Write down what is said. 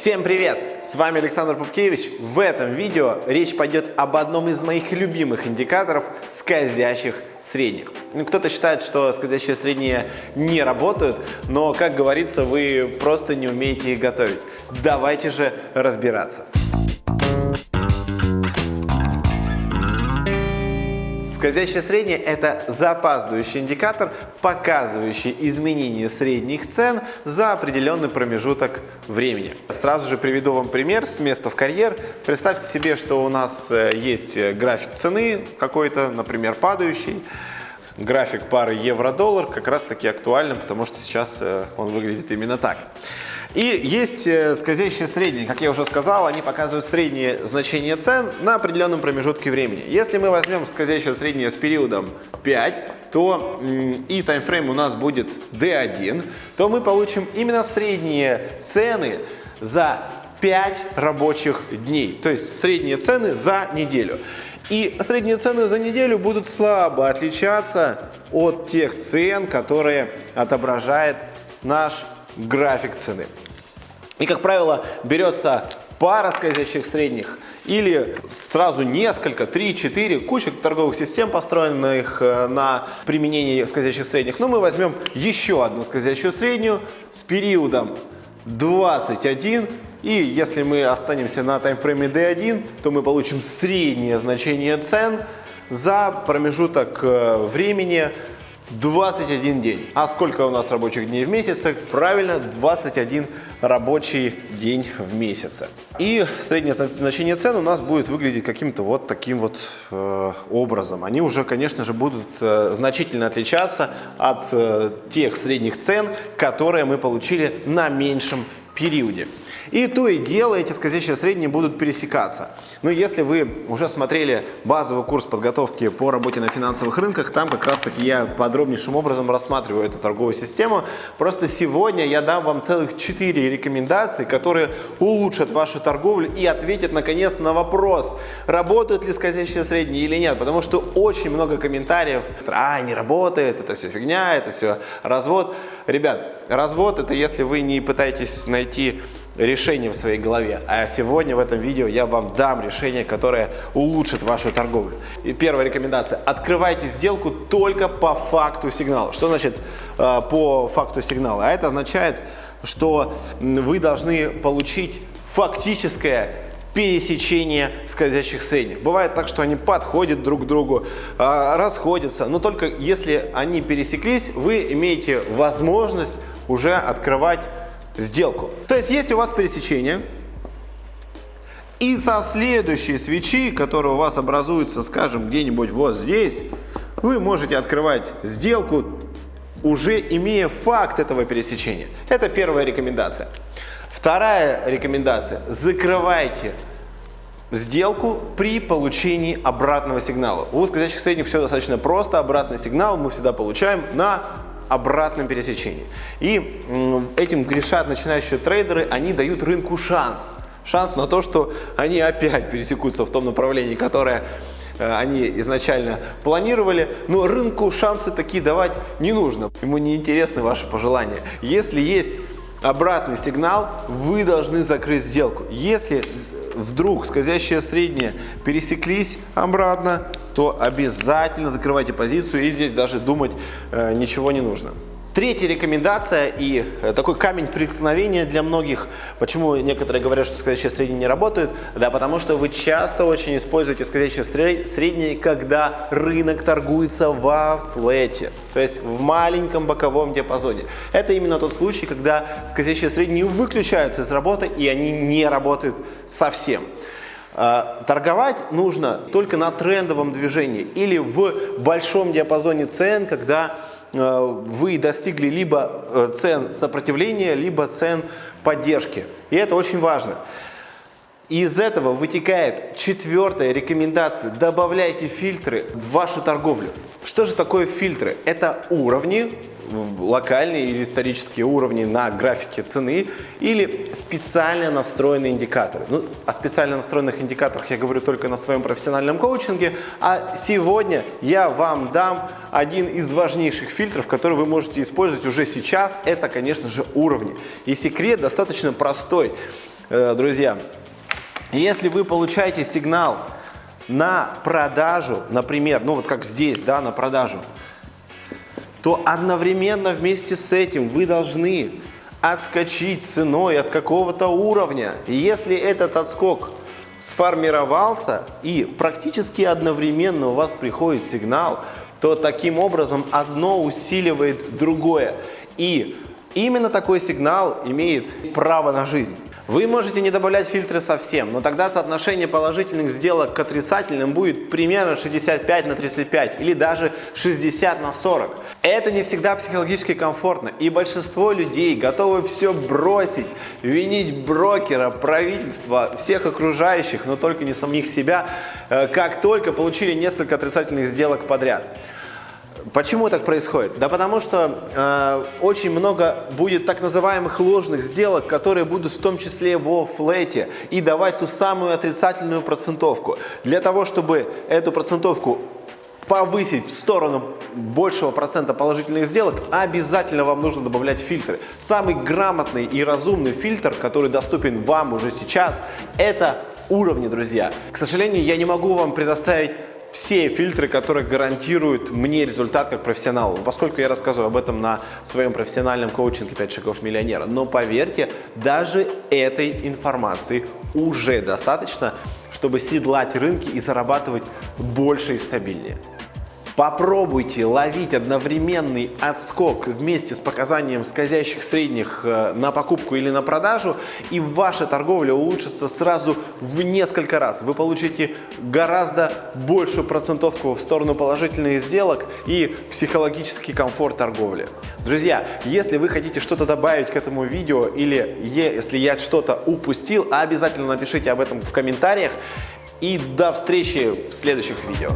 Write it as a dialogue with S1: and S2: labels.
S1: Всем привет! С вами Александр Пупкевич. В этом видео речь пойдет об одном из моих любимых индикаторов скользящих средних. Ну, Кто-то считает, что скользящие средние не работают, но, как говорится, вы просто не умеете их готовить. Давайте же разбираться. Скользящее среднее – это запаздывающий индикатор, показывающий изменение средних цен за определенный промежуток времени. Сразу же приведу вам пример с места в карьер. Представьте себе, что у нас э, есть график цены какой-то, например, падающий. График пары евро-доллар как раз таки актуальный, потому что сейчас э, он выглядит именно так. И есть э, скользящие средние, как я уже сказал, они показывают среднее значение цен на определенном промежутке времени. Если мы возьмем скользящее среднее с периодом 5, то и таймфрейм у нас будет D1, то мы получим именно средние цены за 5 рабочих дней, то есть средние цены за неделю. И средние цены за неделю будут слабо отличаться от тех цен, которые отображает наш график цены. И, как правило, берется пара скользящих средних или сразу несколько, 3-4, куча торговых систем, построенных э, на применении скользящих средних. Но мы возьмем еще одну скользящую среднюю с периодом 21 и если мы останемся на таймфрейме D1, то мы получим среднее значение цен за промежуток э, времени 21 день. А сколько у нас рабочих дней в месяце? Правильно, 21 рабочий день в месяце. И среднее значение цен у нас будет выглядеть каким-то вот таким вот э, образом. Они уже, конечно же, будут э, значительно отличаться от тех средних цен, которые мы получили на меньшем периоде. И то и дело эти скользящие средние будут пересекаться. Но если вы уже смотрели базовый курс подготовки по работе на финансовых рынках, там как раз таки я подробнейшим образом рассматриваю эту торговую систему. Просто сегодня я дам вам целых 4 рекомендации, которые улучшат вашу торговлю и ответят наконец на вопрос, работают ли скользящие средние или нет. Потому что очень много комментариев, а, не работает, это все фигня, это все развод. Ребят, развод это если вы не пытаетесь найти решение в своей голове. А сегодня в этом видео я вам дам решение, которое улучшит вашу торговлю. И первая рекомендация. Открывайте сделку только по факту сигнала. Что значит э, по факту сигнала? А это означает, что вы должны получить фактическое пересечение скользящих средних. Бывает так, что они подходят друг к другу, э, расходятся, но только если они пересеклись, вы имеете возможность уже открывать сделку. То есть есть у вас пересечение, и со следующей свечи, которая у вас образуется, скажем, где-нибудь вот здесь, вы можете открывать сделку, уже имея факт этого пересечения. Это первая рекомендация. Вторая рекомендация. Закрывайте сделку при получении обратного сигнала. У скользящих средних все достаточно просто. Обратный сигнал мы всегда получаем на обратном пересечении. И этим грешат начинающие трейдеры, они дают рынку шанс. Шанс на то, что они опять пересекутся в том направлении, которое э, они изначально планировали, но рынку шансы такие давать не нужно. Ему не интересны ваши пожелания. Если есть обратный сигнал, вы должны закрыть сделку. Если вдруг скользящие средние пересеклись обратно, то обязательно закрывайте позицию и здесь даже думать э, ничего не нужно. Третья рекомендация и э, такой камень преткновения для многих. Почему некоторые говорят, что скользящие средние не работают? Да, потому что вы часто очень используете скользящие средние, когда рынок торгуется во флете, то есть в маленьком боковом диапазоне. Это именно тот случай, когда скользящие средние выключаются из работы и они не работают совсем. А, торговать нужно только на трендовом движении или в большом диапазоне цен, когда вы достигли либо э, цен сопротивления, либо цен поддержки. И это очень важно. из этого вытекает четвертая рекомендация. Добавляйте фильтры в вашу торговлю. Что же такое фильтры? Это уровни, локальные или исторические уровни на графике цены или специально настроенные индикаторы. Ну, о специально настроенных индикаторах я говорю только на своем профессиональном коучинге, а сегодня я вам дам один из важнейших фильтров, который вы можете использовать уже сейчас. Это, конечно же, уровни. И секрет достаточно простой. э, друзья, если вы получаете сигнал на продажу, например, ну вот как здесь, да, на продажу, то одновременно вместе с этим вы должны отскочить ценой от какого-то уровня. И если этот отскок сформировался и практически одновременно у вас приходит сигнал, то таким образом одно усиливает другое. И именно такой сигнал имеет право на жизнь. Вы можете не добавлять фильтры совсем, но тогда соотношение положительных сделок к отрицательным будет примерно 65 на 35 или даже 60 на 40. Это не всегда психологически комфортно, и большинство людей готовы все бросить, винить брокера, правительство, всех окружающих, но только не самих себя, э, как только получили несколько отрицательных сделок подряд. Почему так происходит? Да потому что э, очень много будет так называемых ложных сделок, которые будут в том числе во флете и давать ту самую отрицательную процентовку. Для того, чтобы эту процентовку повысить в сторону большего процента положительных сделок, обязательно вам нужно добавлять фильтры. Самый грамотный и разумный фильтр, который доступен вам уже сейчас, это уровни, друзья. К сожалению, я не могу вам предоставить все фильтры, которые гарантируют мне результат как профессионалу, поскольку я рассказываю об этом на своем профессиональном коучинге «5 шагов миллионера». Но поверьте, даже этой информации уже достаточно, чтобы седлать рынки и зарабатывать больше и стабильнее. Попробуйте ловить одновременный отскок вместе с показанием скользящих средних э, на покупку или на продажу, и ваша торговля улучшится сразу в несколько раз. Вы получите гораздо большую процентовку в сторону положительных сделок и психологический комфорт торговли. Друзья, если вы хотите что-то добавить к этому видео или если я что-то упустил, обязательно напишите об этом в комментариях. И до встречи в следующих видео.